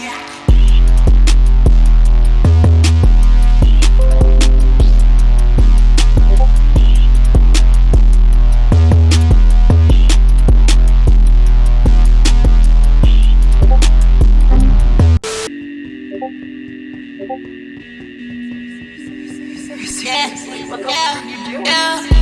Yeah, yeah, yeah. The